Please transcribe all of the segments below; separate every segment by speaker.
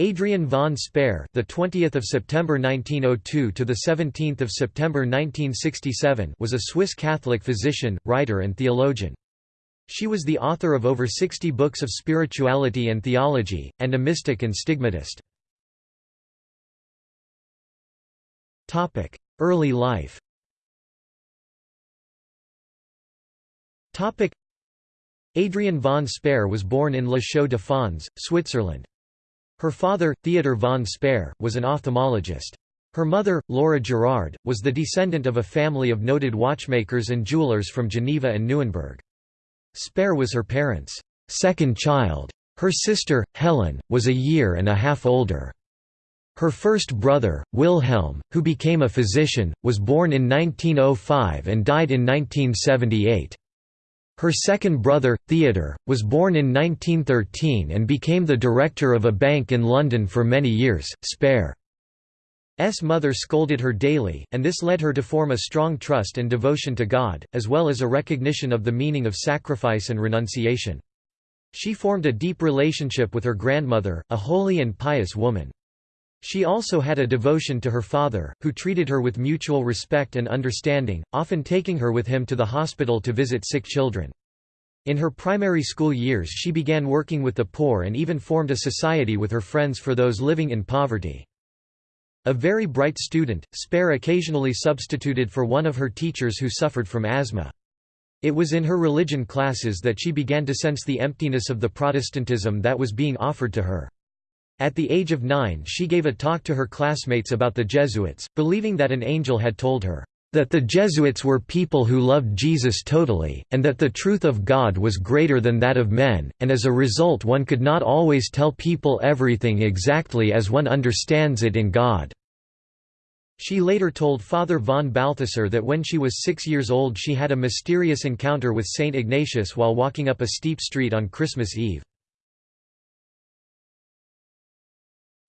Speaker 1: Adrian von Speyr, the 20th of September 1902 to the 17th of September 1967, was a Swiss Catholic physician, writer and theologian. She was the author of over 60 books of spirituality and theology, and a mystic and stigmatist. Topic: Early life Topic: Adrian von Speyr was born in La Chaux de Fonds, Switzerland. Her father, Theodor von Speyr, was an ophthalmologist. Her mother, Laura Girard, was the descendant of a family of noted watchmakers and jewelers from Geneva and Nuremberg. Speyr was her parents' second child. Her sister, Helen, was a year and a half older. Her first brother, Wilhelm, who became a physician, was born in 1905 and died in 1978. Her second brother, Theodore, was born in 1913 and became the director of a bank in London for many years. Speyr's mother scolded her daily, and this led her to form a strong trust and devotion to God, as well as a recognition of the meaning of sacrifice and renunciation. She formed a deep relationship with her grandmother, a holy and pious woman. She also had a devotion to her father, who treated her with mutual respect and understanding, often taking her with him to the hospital to visit sick children. In her primary school years she began working with the poor and even formed a society with her friends for those living in poverty. A very bright student, Speyr occasionally substituted for one of her teachers who suffered from asthma. It was in her religion classes that she began to sense the emptiness of the Protestantism that was being offered to her. At the age of nine she gave a talk to her classmates about the Jesuits, believing that an angel had told her, "...that the Jesuits were people who loved Jesus totally, and that the truth of God was greater than that of men, and as a result one could not always tell people everything exactly as one understands it in God." She later told Father von Balthasar that when she was six years old she had a mysterious encounter with Saint Ignatius while walking up a steep street on Christmas Eve.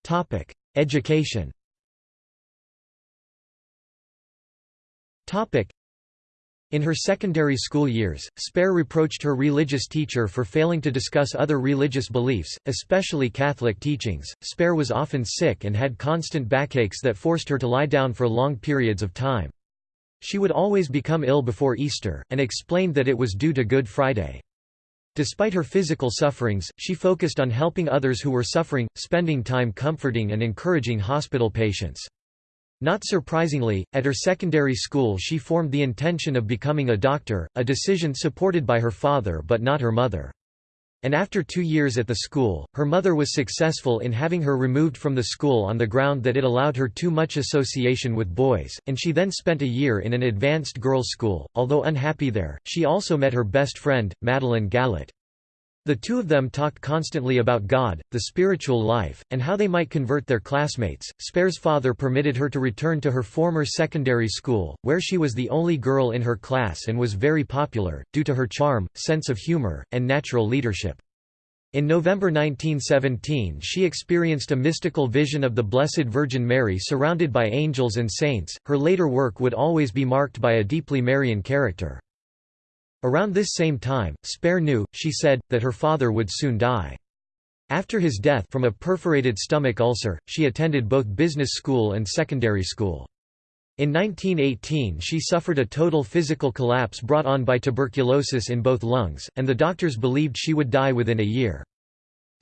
Speaker 1: Topic: Education. Topic: In her secondary school years, Speyr reproached her religious teacher for failing to discuss other religious beliefs, especially Catholic teachings. Speyr was often sick and had constant backaches that forced her to lie down for long periods of time. She would always become ill before Easter, and explained that it was due to Good Friday. Despite her physical sufferings, she focused on helping others who were suffering, spending time comforting and encouraging hospital patients. Not surprisingly, at her secondary school she formed the intention of becoming a doctor, a decision supported by her father but not her mother. And after two years at the school, her mother was successful in having her removed from the school on the ground that it allowed her too much association with boys, and she then spent a year in an advanced girls' school. Although unhappy there, she also met her best friend, Madeleine Gallet. The two of them talked constantly about God, the spiritual life, and how they might convert their classmates. Speyr's father permitted her to return to her former secondary school, where she was the only girl in her class and was very popular, due to her charm, sense of humor, and natural leadership. In November 1917 she experienced a mystical vision of the Blessed Virgin Mary surrounded by angels and saints. Her later work would always be marked by a deeply Marian character. Around this same time, Speyr knew, she said, that her father would soon die. After his death from a perforated stomach ulcer, she attended both business school and secondary school. In 1918 she suffered a total physical collapse brought on by tuberculosis in both lungs, and the doctors believed she would die within a year.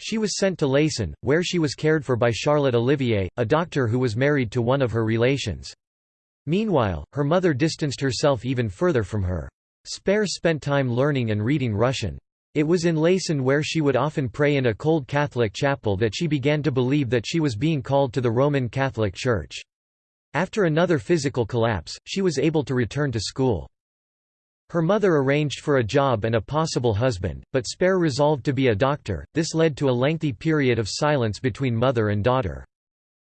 Speaker 1: She was sent to Leysin, where she was cared for by Charlotte Olivier, a doctor who was married to one of her relations. Meanwhile, her mother distanced herself even further from her. Speyr spent time learning and reading Russian. It was in Leysin where she would often pray in a cold Catholic chapel that she began to believe that she was being called to the Roman Catholic Church. After another physical collapse, she was able to return to school. Her mother arranged for a job and a possible husband, but Speyr resolved to be a doctor. This led to a lengthy period of silence between mother and daughter.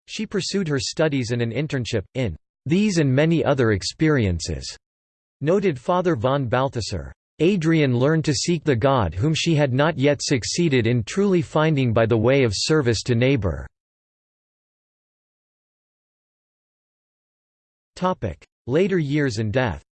Speaker 1: She pursued her studies and an internship, in these and many other experiences. Noted Father von Balthasar, Adrian learned to seek the God whom she had not yet succeeded in truly finding by the way of service to neighbor. Later years and death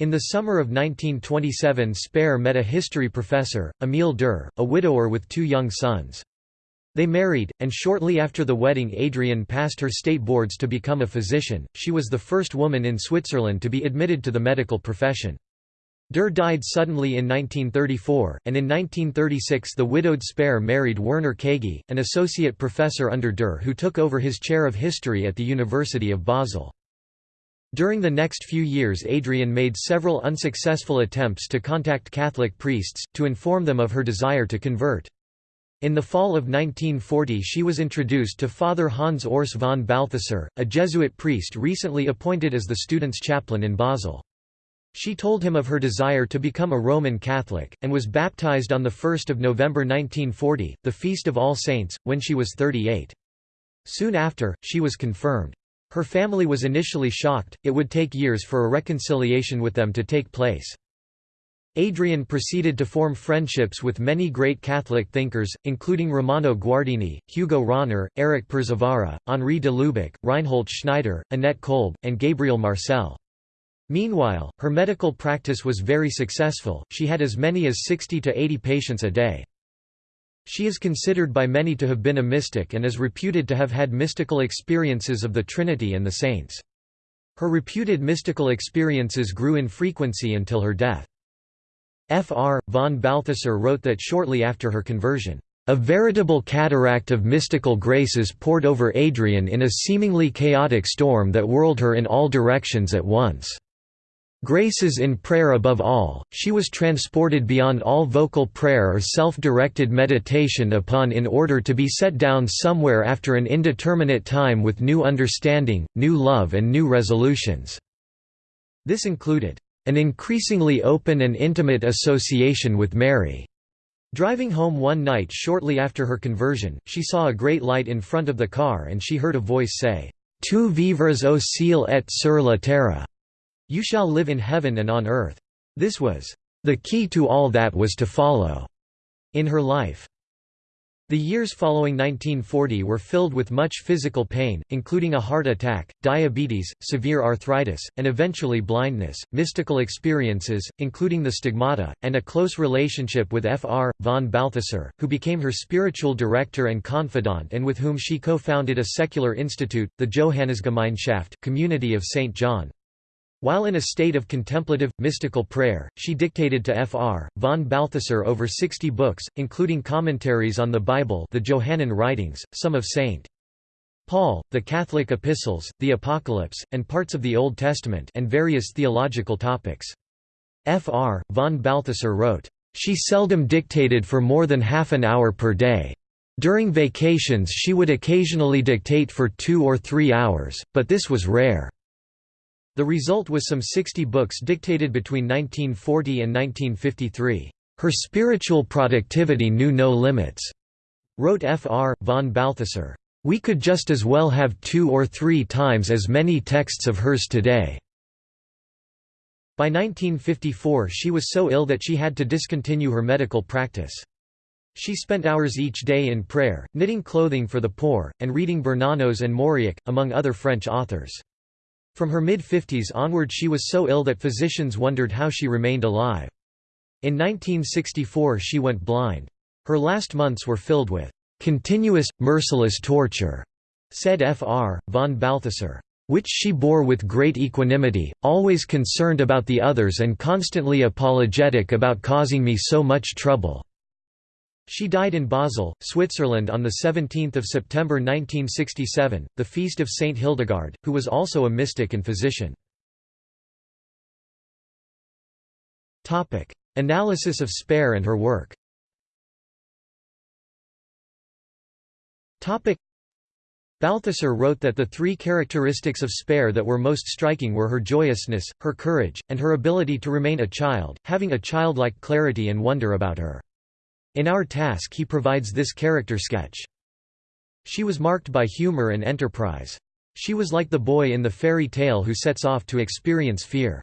Speaker 1: In the summer of 1927 Speyr met a history professor, Emile Durr, a widower with two young sons. They married, and shortly after the wedding Adrian passed her state boards to become a physician. She was the first woman in Switzerland to be admitted to the medical profession. Durr died suddenly in 1934, and in 1936 the widowed Speyr married Werner Kaegi, an associate professor under Durr who took over his chair of history at the University of Basel. During the next few years Adrian made several unsuccessful attempts to contact Catholic priests, to inform them of her desire to convert. In the fall of 1940 she was introduced to Father Hans Urs von Balthasar, a Jesuit priest recently appointed as the student's chaplain in Basel. She told him of her desire to become a Roman Catholic, and was baptized on 1 November 1940, the Feast of All Saints, when she was 38. Soon after, she was confirmed. Her family was initially shocked, it would take years for a reconciliation with them to take place. Adrienne proceeded to form friendships with many great Catholic thinkers, including Romano Guardini, Hugo Rahner, Eric Przywara, Henri de Lubac, Reinhold Schneider, Annette Kolb, and Gabriel Marcel. Meanwhile, her medical practice was very successful, she had as many as 60 to 80 patients a day. She is considered by many to have been a mystic and is reputed to have had mystical experiences of the Trinity and the saints. Her reputed mystical experiences grew in frequency until her death. Fr. von Balthasar wrote that shortly after her conversion, "...a veritable cataract of mystical graces poured over Adrian in a seemingly chaotic storm that whirled her in all directions at once." Graces in prayer above all, she was transported beyond all vocal prayer or self-directed meditation upon in order to be set down somewhere after an indeterminate time with new understanding, new love and new resolutions." This included, an increasingly open and intimate association with Mary. Driving home one night shortly after her conversion, she saw a great light in front of the car and she heard a voice say, Tu vivras au ciel et sur la terre. You shall live in heaven and on earth. This was the key to all that was to follow in her life. The years following 1940 were filled with much physical pain, including a heart attack, diabetes, severe arthritis, and eventually blindness, mystical experiences, including the stigmata, and a close relationship with Fr. von Balthasar, who became her spiritual director and confidant and with whom she co-founded a secular institute, the Johannesgemeinschaft Community of St. John. While in a state of contemplative, mystical prayer, she dictated to Fr. von Balthasar over 60 books, including commentaries on the Bible the Johannine writings, some of St. Paul, the Catholic epistles, the Apocalypse, and parts of the Old Testament and various theological topics. Fr. von Balthasar wrote, "...she seldom dictated for more than half an hour per day. During vacations she would occasionally dictate for two or three hours, but this was rare." The result was some 60 books dictated between 1940 and 1953. Her spiritual productivity knew no limits, wrote Fr. von Balthasar. We could just as well have two or three times as many texts of hers today. By 1954 she was so ill that she had to discontinue her medical practice. She spent hours each day in prayer, knitting clothing for the poor, and reading Bernanos and Mauriac, among other French authors. From her mid-50s onward she was so ill that physicians wondered how she remained alive. In 1964 she went blind. Her last months were filled with "...continuous, merciless torture," said Fr. von Balthasar, "...which she bore with great equanimity, always concerned about the others and constantly apologetic about causing me so much trouble." She died in Basel, Switzerland on 17 September 1967, the feast of Saint Hildegard, who was also a mystic and physician. Analysis of Speyr and her work Balthasar wrote that the three characteristics of Speyr that were most striking were her joyousness, her courage, and her ability to remain a child, having a childlike clarity and wonder about her. In our task he provides this character sketch. She was marked by humor and enterprise. She was like the boy in the fairy tale who sets off to experience fear.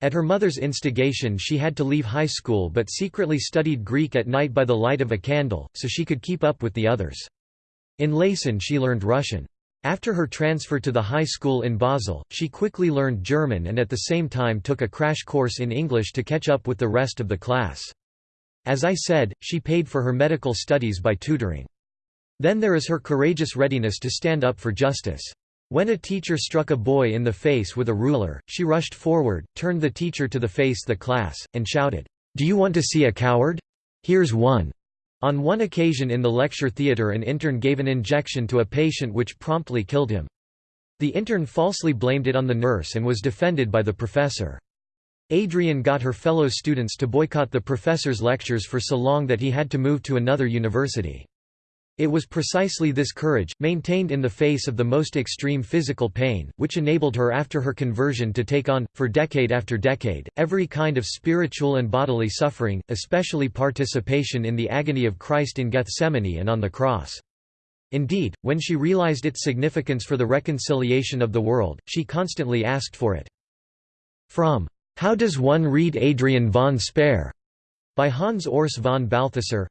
Speaker 1: At her mother's instigation she had to leave high school but secretly studied Greek at night by the light of a candle, so she could keep up with the others. In Leysin she learned Russian. After her transfer to the high school in Basel, she quickly learned German and at the same time took a crash course in English to catch up with the rest of the class. As I said, she paid for her medical studies by tutoring. Then there is her courageous readiness to stand up for justice. When a teacher struck a boy in the face with a ruler, she rushed forward, turned the teacher to the face of the class, and shouted, "'Do you want to see a coward? Here's one!' On one occasion in the lecture theatre an intern gave an injection to a patient which promptly killed him. The intern falsely blamed it on the nurse and was defended by the professor. Adrian got her fellow students to boycott the professor's lectures for so long that he had to move to another university. It was precisely this courage, maintained in the face of the most extreme physical pain, which enabled her after her conversion to take on, for decade after decade, every kind of spiritual and bodily suffering, especially participation in the agony of Christ in Gethsemane and on the cross. Indeed, when she realized its significance for the reconciliation of the world, she constantly asked for it. From How Does One Read Adrian von Speyr? by Hans Urs von Balthasar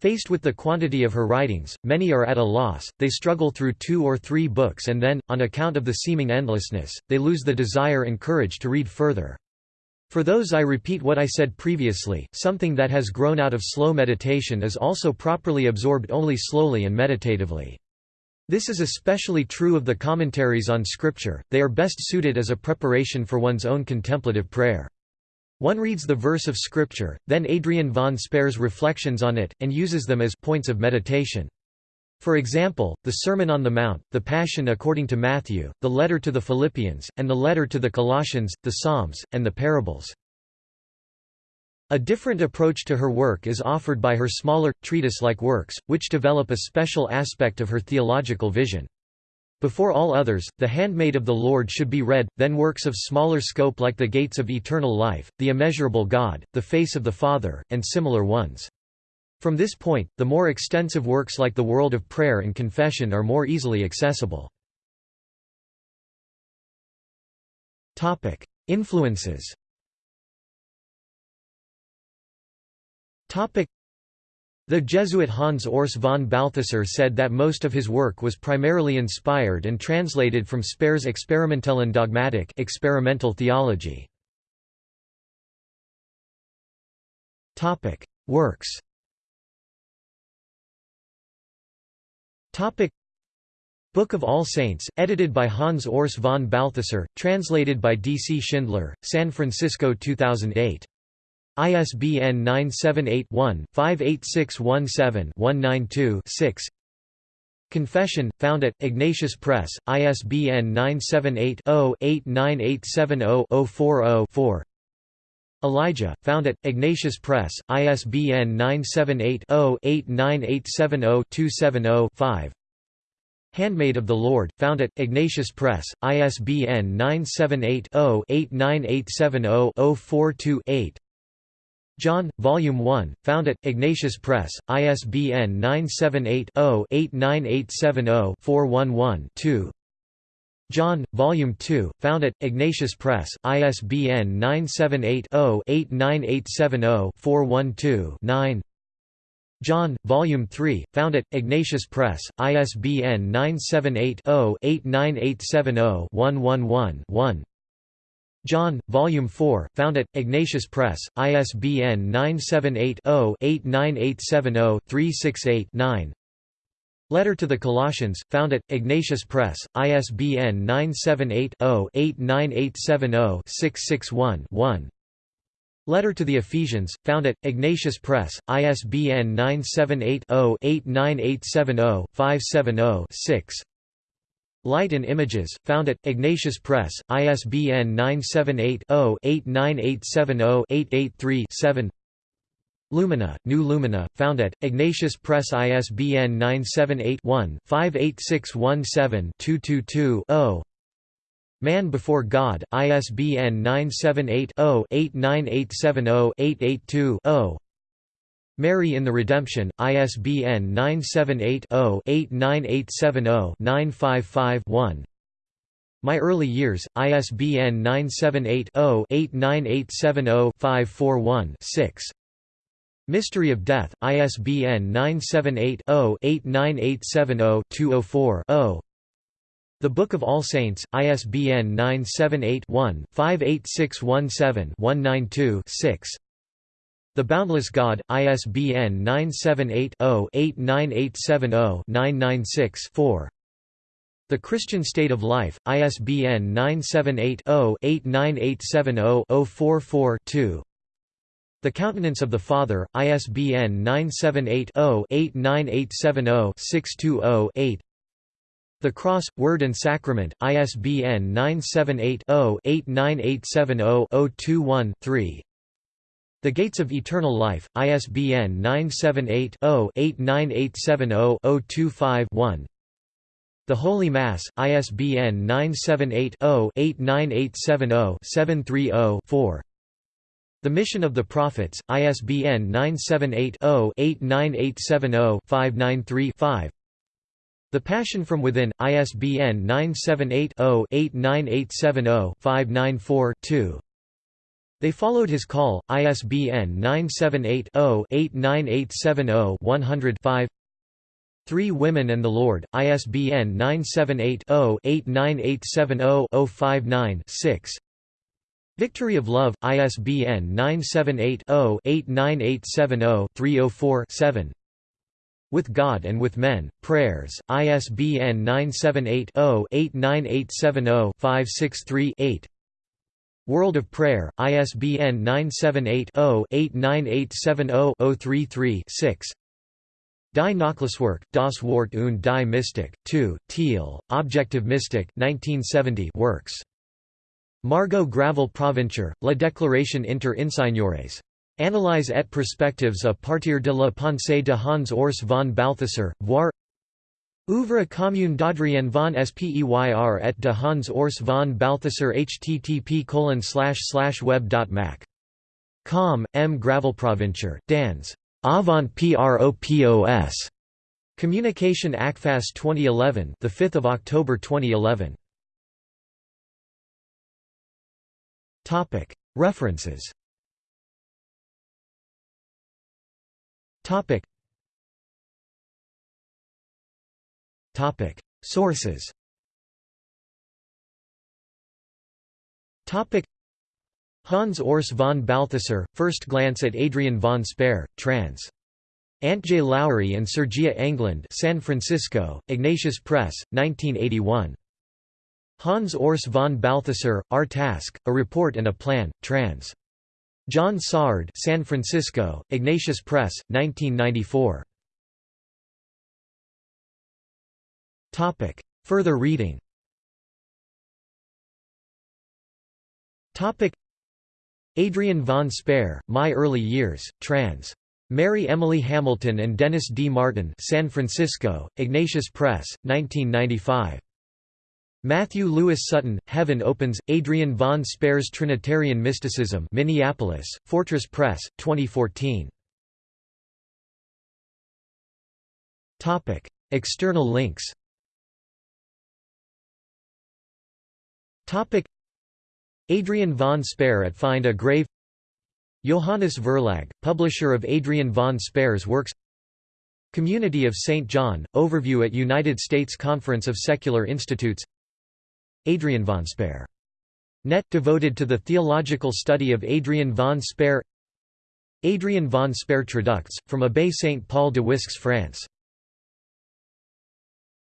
Speaker 1: Faced with the quantity of her writings, many are at a loss, they struggle through two or three books and then, on account of the seeming endlessness, they lose the desire and courage to read further. For those I repeat what I said previously, something that has grown out of slow meditation is also properly absorbed only slowly and meditatively. This is especially true of the commentaries on Scripture, they are best suited as a preparation for one's own contemplative prayer. One reads the verse of Scripture, then Adrian von Speyr's reflections on it, and uses them as points of meditation. For example, the Sermon on the Mount, the Passion according to Matthew, the letter to the Philippians, and the letter to the Colossians, the Psalms, and the parables. A different approach to her work is offered by her smaller, treatise-like works, which develop a special aspect of her theological vision. Before all others, The Handmaid of the Lord should be read, then works of smaller scope like The Gates of Eternal Life, The Immeasurable God, The Face of the Father, and similar ones. From this point, the more extensive works like The World of Prayer and Confession are more easily accessible. Influences the Jesuit Hans Urs von Balthasar said that most of his work was primarily inspired and translated from Speyr's Experimentellen Dogmatik experimental theology. Works Book of All Saints, edited by Hans Urs von Balthasar, translated by D. C. Schindler, San Francisco 2008. ISBN 978-1-58617-192-6 Confession, found at, Ignatius Press, ISBN 978-0-89870-040-4 Elijah, found at, Ignatius Press, ISBN 978-0-89870-270-5 Handmaid of the Lord, found at, Ignatius Press, ISBN 978 0 89870 042 John, Volume 1, found at, Ignatius Press, ISBN 978-0-89870-411-2 John, Volume 2, found at, Ignatius Press, ISBN 978-0-89870-412-9 John, Volume 3, found at, Ignatius Press, ISBN 978-0-89870-111-1 John, Volume 4, found at, Ignatius Press, ISBN 978-0-89870-368-9 Letter to the Colossians, found at, Ignatius Press, ISBN 978-0-89870-661-1 Letter to the Ephesians, found at, Ignatius Press, ISBN 978-0-89870-570-6 Light and Images, found at, Ignatius Press, ISBN 978-0-89870-883-7 Lumina, New Lumina, found at, Ignatius Press ISBN 978-1-58617-222-0 Man Before God, ISBN 978-0-89870-882-0 Mary in the Redemption, ISBN 978-0-89870-955-1 My Early Years, ISBN 978-0-89870-541-6 Mystery of Death, ISBN 978 0 89870 204 0 The Book of All Saints, ISBN 978-1-58617-192-6 The Boundless God, ISBN 978-0-89870-996-4 The Christian State of Life, ISBN 978-0-89870-044-2 The Countenance of the Father, ISBN 978-0-89870-620-8 the Cross, Word and Sacrament, ISBN 978-0-89870-021-3 The Gates of Eternal Life, ISBN 978-0-89870-025-1 The Holy Mass, ISBN 978-0-89870-730-4 The Mission of the Prophets, ISBN 978 0 89870 5 the Passion from Within, ISBN 978-0-89870-594-2 They Followed His Call, ISBN 978-0-89870-100-5 Three Women and the Lord, ISBN 978-0-89870-059-6 Victory of Love, ISBN 978-0-89870-304-7 with God and with Men, Prayers, ISBN 978-0-89870-563-8 World of Prayer, ISBN 978-0-89870-033-6 Die Nachlasswerk, Das Wort und die Mystik, 2, Thiel, Objective Mystic 1970 works. Margot Gravel Provencher, La Déclaration inter Insignores. Analyse et perspectives à partir de la pensée de Hans Urs von Balthasar, voir Ouvre commune d'Adrien von Speyr et de Hans Urs von Balthasar http colon web.mac. Com, M. Gravelprovencher, Dans. Avant Propos. Communication ACFAS 2011 the 5th of October 2011 Topic References Topic. Sources. Hans Urs von Balthasar, First Glance at Adrian von Speyr, trans. Antje Lowry and Sergia Englund San Francisco, Ignatius Press, 1981. Hans Urs von Balthasar, Our Task, A Report and a Plan, trans. John Sard San Francisco, Ignatius Press, 1994. Further reading Topic. Adrian von Speyr, My Early Years, trans. Mary Emily Hamilton and Dennis D. Martin San Francisco, Ignatius Press, 1995. Matthew Lewis Sutton, Heaven Opens, Adrian von Speyr's Trinitarian Mysticism Minneapolis, Fortress Press, 2014. External links Adrian von Speyr at Find a Grave Johannes Verlag, publisher of Adrian von Speyr's works Community of St. John, overview at United States Conference of Secular Institutes Adrian von Speyr. Net devoted to the theological study of Adrian von Speyr Adrian von Speyr Traducts, from Abbé Saint Paul de Wisques France